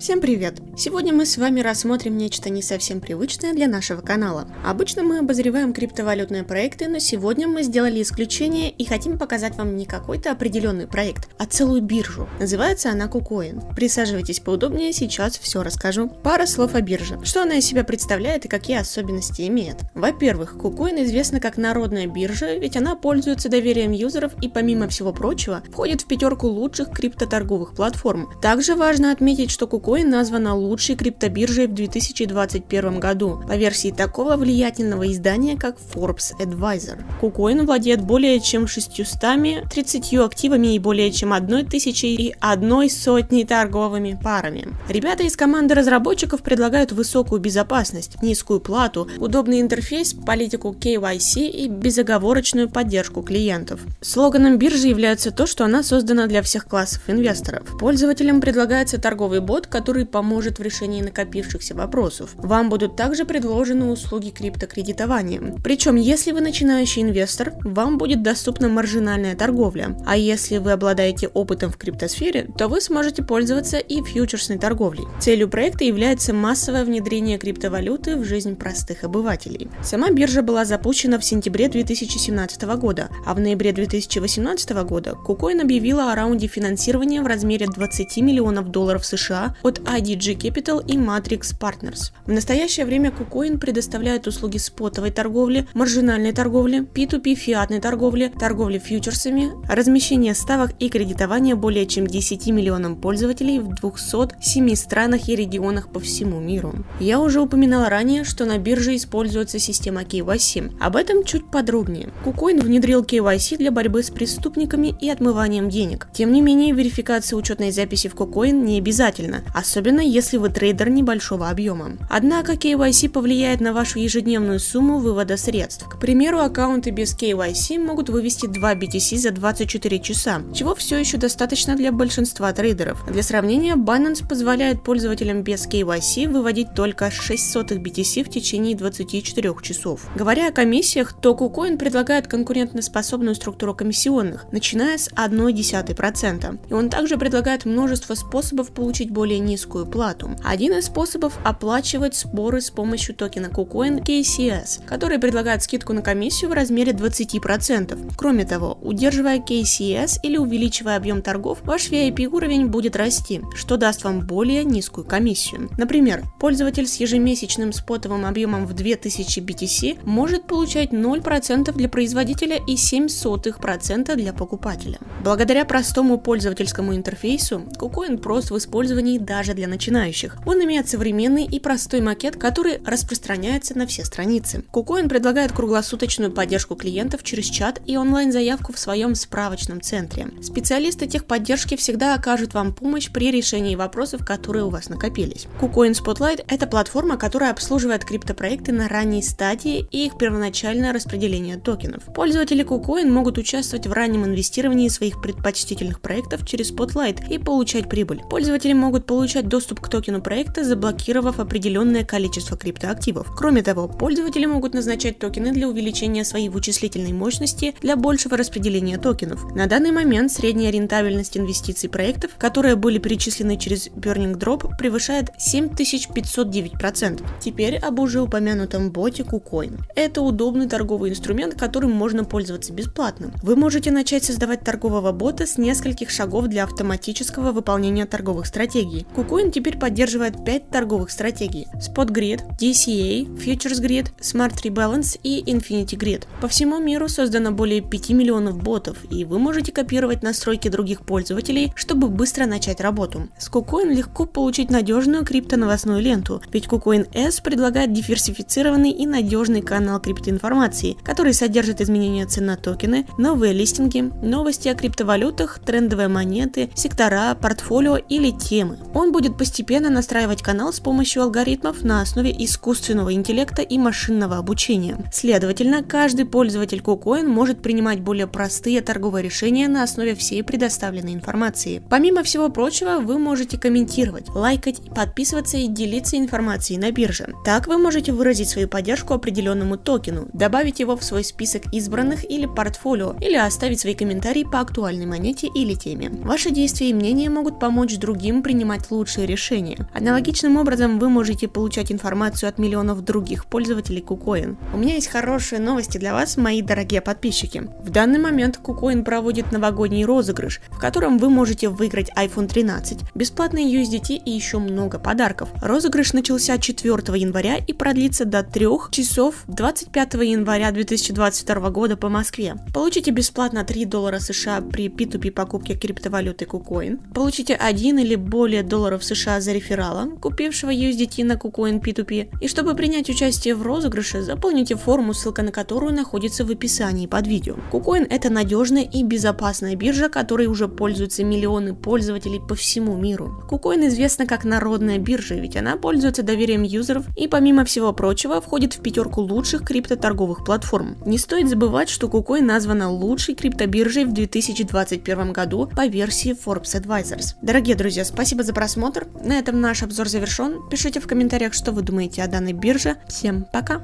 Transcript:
Всем привет! Сегодня мы с вами рассмотрим нечто не совсем привычное для нашего канала. Обычно мы обозреваем криптовалютные проекты, но сегодня мы сделали исключение и хотим показать вам не какой-то определенный проект, а целую биржу. Называется она KuCoin. Присаживайтесь поудобнее, сейчас все расскажу. Пара слов о бирже. Что она из себя представляет и какие особенности имеет. Во-первых, KuCoin известна как народная биржа, ведь она пользуется доверием юзеров и помимо всего прочего входит в пятерку лучших криптоторговых платформ. Также важно отметить, что KuCoin Bitcoin названа лучшей криптобиржей в 2021 году по версии такого влиятельного издания, как Forbes Advisor. KuCoin владеет более чем 630 активами и более чем 1000 и одной сотней торговыми парами. Ребята из команды разработчиков предлагают высокую безопасность, низкую плату, удобный интерфейс, политику KYC и безоговорочную поддержку клиентов. Слоганом биржи является то, что она создана для всех классов инвесторов. Пользователям предлагается торговый бот, который поможет в решении накопившихся вопросов. Вам будут также предложены услуги криптокредитования. Причем, если вы начинающий инвестор, вам будет доступна маржинальная торговля. А если вы обладаете опытом в криптосфере, то вы сможете пользоваться и фьючерсной торговлей. Целью проекта является массовое внедрение криптовалюты в жизнь простых обывателей. Сама биржа была запущена в сентябре 2017 года, а в ноябре 2018 года KuCoin объявила о раунде финансирования в размере 20 миллионов долларов США IDG Capital и Matrix Partners. В настоящее время KuCoin предоставляет услуги спотовой торговли, маржинальной торговли, P2P фиатной торговли, торговли фьючерсами, размещения ставок и кредитования более чем 10 миллионам пользователей в 207 странах и регионах по всему миру. Я уже упоминала ранее, что на бирже используется система KYC. Об этом чуть подробнее. KuCoin внедрил KYC для борьбы с преступниками и отмыванием денег. Тем не менее, верификация учетной записи в KuCoin не обязательно, особенно если вы трейдер небольшого объема. Однако KYC повлияет на вашу ежедневную сумму вывода средств. К примеру, аккаунты без KYC могут вывести 2 BTC за 24 часа, чего все еще достаточно для большинства трейдеров. Для сравнения, Binance позволяет пользователям без KYC выводить только 6 сотых BTC в течение 24 часов. Говоря о комиссиях, то KuCoin предлагает конкурентоспособную структуру комиссионных, начиная с 0,1%. И он также предлагает множество способов получить более низкую плату. Один из способов оплачивать сборы с помощью токена KuCoin KCS, который предлагает скидку на комиссию в размере 20%. Кроме того, удерживая KCS или увеличивая объем торгов, ваш VIP уровень будет расти, что даст вам более низкую комиссию. Например, пользователь с ежемесячным спотовым объемом в 2000 BTC может получать 0% для производителя и 0,07% для покупателя. Благодаря простому пользовательскому интерфейсу, KuCoin прост в использовании даже для начинающих. Он имеет современный и простой макет, который распространяется на все страницы. KuCoin предлагает круглосуточную поддержку клиентов через чат и онлайн-заявку в своем справочном центре. Специалисты техподдержки всегда окажут вам помощь при решении вопросов, которые у вас накопились. KuCoin Spotlight – это платформа, которая обслуживает криптопроекты на ранней стадии и их первоначальное распределение токенов. Пользователи KuCoin могут участвовать в раннем инвестировании своих предпочтительных проектов через Spotlight и получать прибыль. Пользователи могут получать доступ к токену проекта, заблокировав определенное количество криптоактивов. Кроме того, пользователи могут назначать токены для увеличения своей вычислительной мощности для большего распределения токенов. На данный момент средняя рентабельность инвестиций проектов, которые были перечислены через Burning Drop, превышает 7509%. Теперь об уже упомянутом боте KuCoin. Это удобный торговый инструмент, которым можно пользоваться бесплатно. Вы можете начать создавать торгового бота с нескольких шагов для автоматического выполнения торговых стратегий. KuCoin теперь поддерживает 5 торговых стратегий – Spot Grid, DCA, Futures Grid, Smart Rebalance и Infinity Grid. По всему миру создано более 5 миллионов ботов, и вы можете копировать настройки других пользователей, чтобы быстро начать работу. С KuCoin легко получить надежную криптоновостную ленту, ведь KuCoin S предлагает диверсифицированный и надежный канал криптоинформации, который содержит изменения цен на токены, новые листинги, новости о криптовалютах, трендовые монеты, сектора, портфолио или темы. Он будет постепенно настраивать канал с помощью алгоритмов на основе искусственного интеллекта и машинного обучения. Следовательно, каждый пользователь KuCoin может принимать более простые торговые решения на основе всей предоставленной информации. Помимо всего прочего, вы можете комментировать, лайкать, подписываться и делиться информацией на бирже. Так вы можете выразить свою поддержку определенному токену, добавить его в свой список избранных или портфолио, или оставить свои комментарии по актуальной монете или теме. Ваши действия и мнения могут помочь другим принимать лучшее решение. Аналогичным образом вы можете получать информацию от миллионов других пользователей KuCoin. У меня есть хорошие новости для вас, мои дорогие подписчики. В данный момент KuCoin проводит новогодний розыгрыш, в котором вы можете выиграть iPhone 13, бесплатные USDT и еще много подарков. Розыгрыш начался 4 января и продлится до 3 часов 25 января 2022 года по Москве. Получите бесплатно 3 доллара США при P2P покупке криптовалюты KuCoin. Получите 1 или более долларов США за реферала, купившего USDT на KuCoin P2P. И чтобы принять участие в розыгрыше, заполните форму, ссылка на которую находится в описании под видео. KuCoin это надежная и безопасная биржа, которой уже пользуются миллионы пользователей по всему миру. KuCoin известна как народная биржа, ведь она пользуется доверием юзеров и помимо всего прочего входит в пятерку лучших криптоторговых платформ. Не стоит забывать, что KuCoin названа лучшей криптобиржей в 2021 году по версии Forbes Advisors. Дорогие друзья, спасибо за просмотр. На этом наш обзор завершен. Пишите в комментариях, что вы думаете о данной бирже. Всем пока!